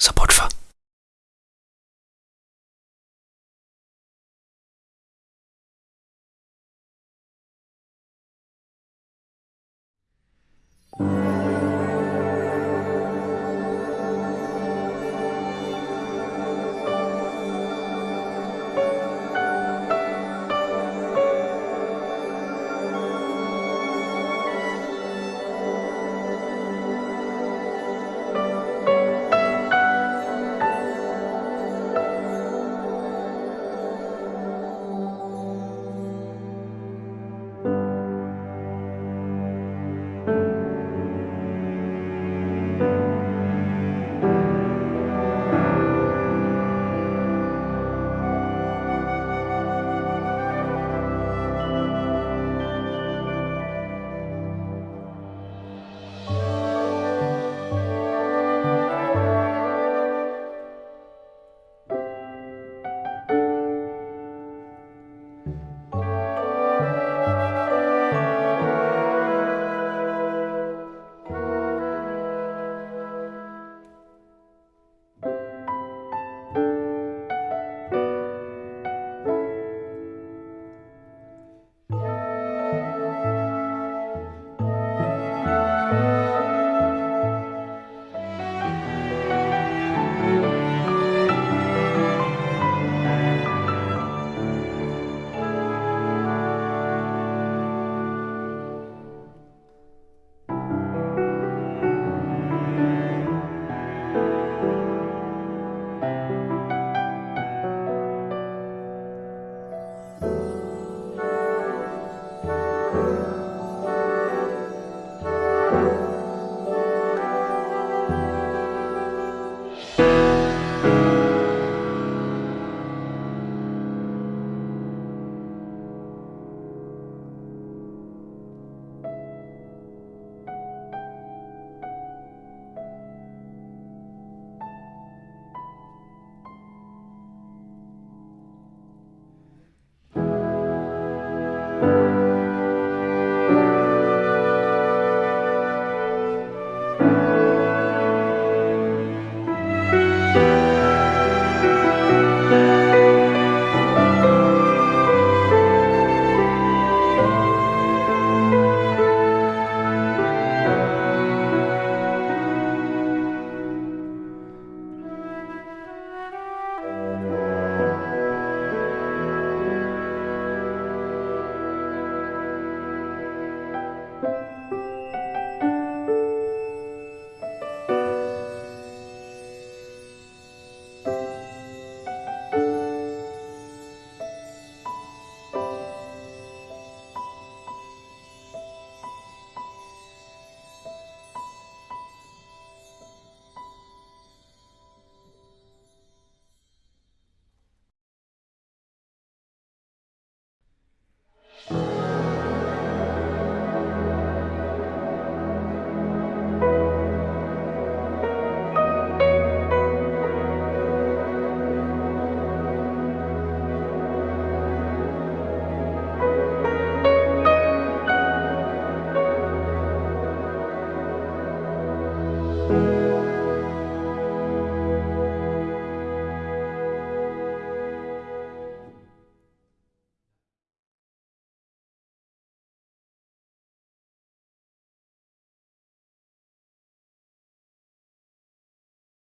Support for.